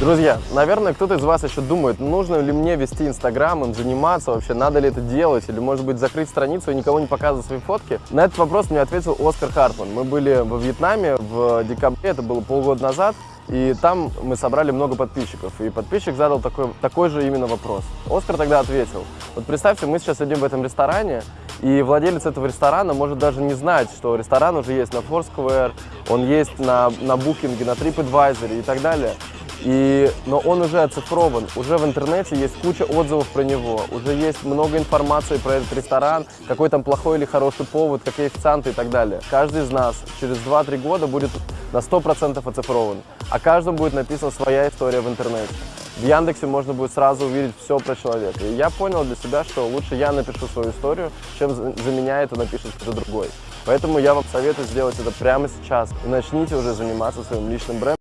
Друзья, наверное, кто-то из вас еще думает, нужно ли мне вести Инстаграм, им заниматься вообще, надо ли это делать, или, может быть, закрыть страницу и никого не показывать свои фотки. На этот вопрос мне ответил Оскар Хартман. Мы были во Вьетнаме в декабре, это было полгода назад, и там мы собрали много подписчиков. И подписчик задал такой, такой же именно вопрос. Оскар тогда ответил, вот представьте, мы сейчас сидим в этом ресторане, и владелец этого ресторана может даже не знать, что ресторан уже есть на Foursquare, он есть на, на Booking, на TripAdvisor и так далее. И, но он уже оцифрован, уже в интернете есть куча отзывов про него, уже есть много информации про этот ресторан, какой там плохой или хороший повод, какие официанты и так далее. Каждый из нас через 2-3 года будет на 100% оцифрован, а каждому будет написана своя история в интернете. В Яндексе можно будет сразу увидеть все про человека. И я понял для себя, что лучше я напишу свою историю, чем за меня это напишет кто-то другой. Поэтому я вам советую сделать это прямо сейчас и начните уже заниматься своим личным брендом.